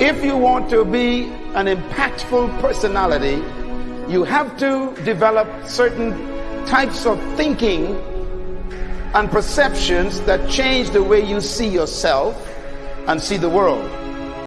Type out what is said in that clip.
If you want to be an impactful personality, you have to develop certain types of thinking and perceptions that change the way you see yourself and see the world.